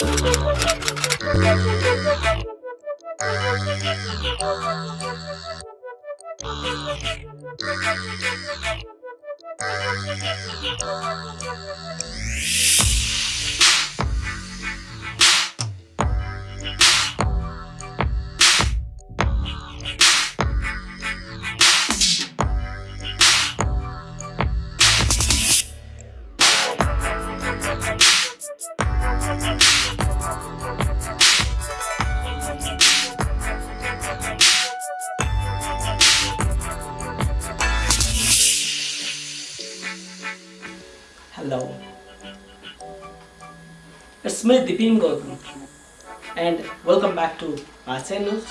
Hello. It's me Dipin Gautam and welcome back to my channel.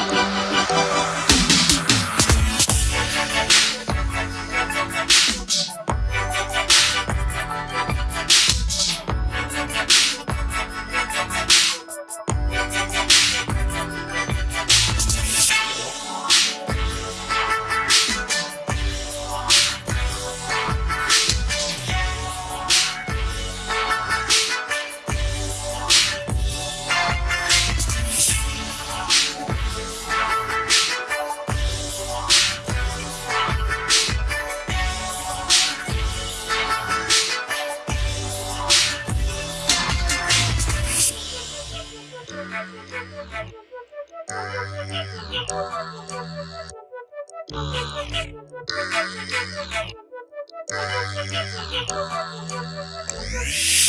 Shh.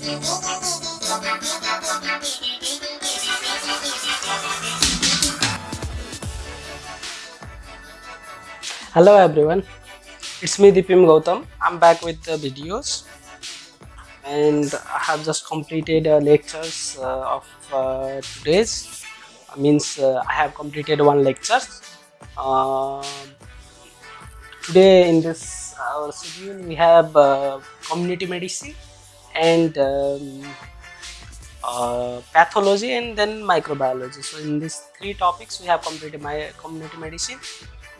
Hello everyone, it's me Dipin Gautam. I'm back with the videos and I have just completed uh, lectures uh, of uh, today's. means uh, I have completed one lecture. Uh, today in this our schedule we have uh, community medicine and um, uh, pathology and then microbiology. So in these three topics we have completed my community medicine.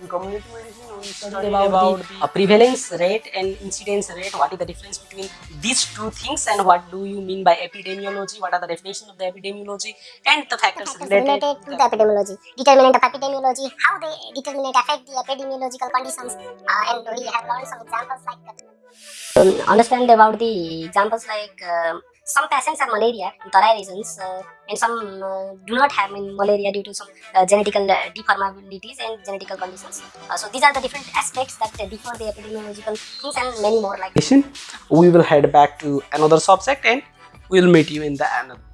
In community medicine we studied about, about the the uh, prevalence rate and incidence rate. What is the difference between these two things and what do you mean by epidemiology? What are the definition of the epidemiology? And the factors factors related, related to the epidemiology, determinant of epidemiology, how they determinate affect the epidemiological conditions, uh, and we have learned some examples like that. Um, understand about the examples like um, some patients have malaria Tarai regions uh, and some uh, do not have malaria due to some uh, genetical uh, deformabilities and genetical conditions. Uh, so these are the different aspects that differ the epidemiological things and many more like we will head back to another subject and we'll meet you in the another